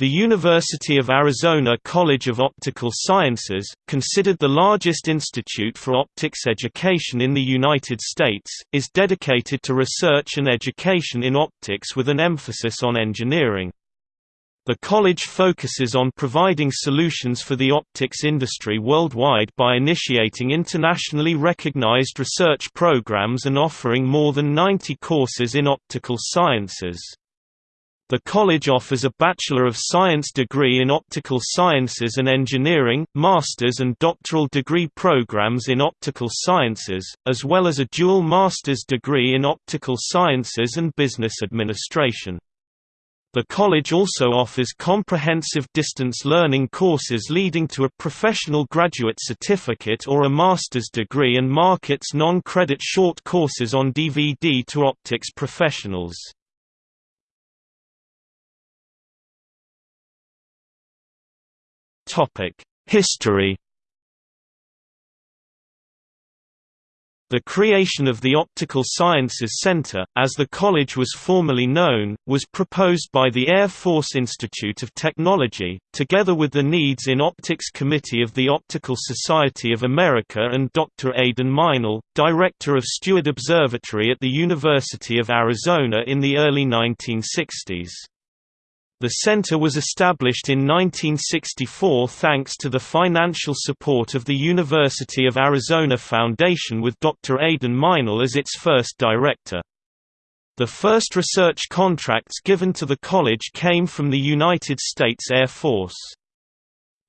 The University of Arizona College of Optical Sciences, considered the largest institute for optics education in the United States, is dedicated to research and education in optics with an emphasis on engineering. The college focuses on providing solutions for the optics industry worldwide by initiating internationally recognized research programs and offering more than 90 courses in optical sciences. The college offers a Bachelor of Science degree in Optical Sciences and Engineering, master's and doctoral degree programs in Optical Sciences, as well as a dual master's degree in Optical Sciences and Business Administration. The college also offers comprehensive distance learning courses leading to a professional graduate certificate or a master's degree and markets non-credit short courses on DVD to optics professionals. History The creation of the Optical Sciences Center, as the college was formerly known, was proposed by the Air Force Institute of Technology, together with the Needs in Optics Committee of the Optical Society of America and Dr. Aden Meinel, director of Steward Observatory at the University of Arizona in the early 1960s. The center was established in 1964 thanks to the financial support of the University of Arizona Foundation with Dr. Aden Meinel as its first director. The first research contracts given to the college came from the United States Air Force.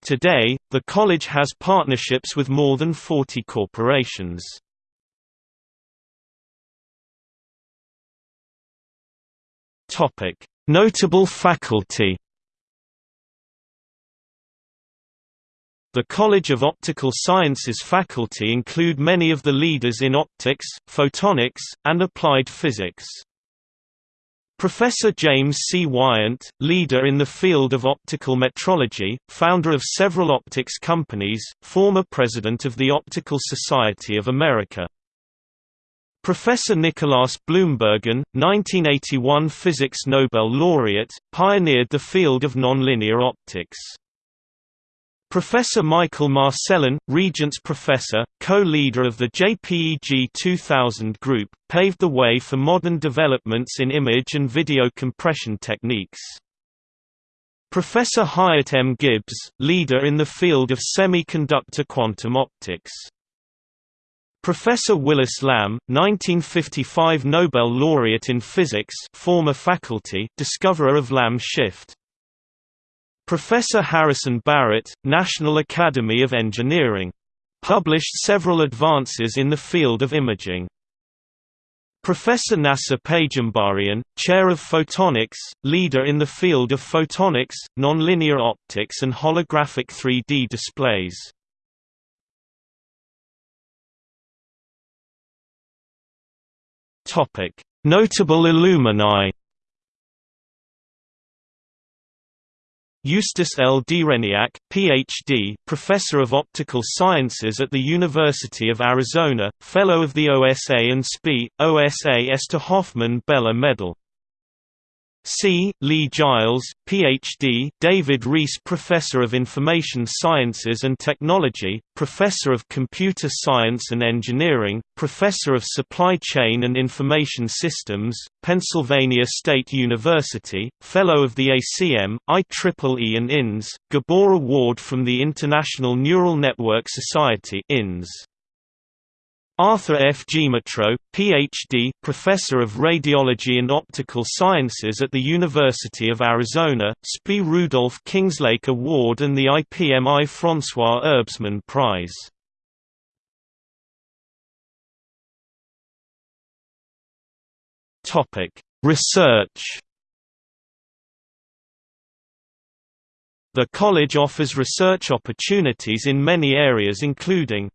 Today, the college has partnerships with more than 40 corporations. Notable faculty The College of Optical Sciences faculty include many of the leaders in optics, photonics, and applied physics. Professor James C. Wyant, leader in the field of optical metrology, founder of several optics companies, former president of the Optical Society of America. Professor Nicolaas Bloembergen, 1981 Physics Nobel laureate, pioneered the field of nonlinear optics. Professor Michael Marcellin, Regents Professor, co-leader of the JPEG 2000 group, paved the way for modern developments in image and video compression techniques. Professor Hyatt M. Gibbs, leader in the field of semiconductor quantum optics. Professor Willis Lamb, 1955 Nobel laureate in physics former faculty discoverer of Lamb shift. Professor Harrison Barrett, National Academy of Engineering. Published several advances in the field of imaging. Professor Nasser Peyghambarian, Chair of Photonics, leader in the field of photonics, nonlinear optics and holographic 3D displays. Notable alumni. Eustace L. Dereniak, Ph.D., Professor of Optical Sciences at the University of Arizona, Fellow of the OSA and SPIE, OSA Esther Hoffman Beller Medal C. Lee Giles, Ph.D. David Reese Professor of Information Sciences and Technology, Professor of Computer Science and Engineering, Professor of Supply Chain and Information Systems, Pennsylvania State University, Fellow of the ACM, IEEE and INNS, Gabor Award from the International Neural Network Society INNS. Arthur F. Gmitro, Ph.D., Professor of Radiology and Optical Sciences at the University of Arizona, SPIE Rudolf Kingslake Award and the IPMI François Erbsmann Prize. Research The college offers research opportunities in many areas including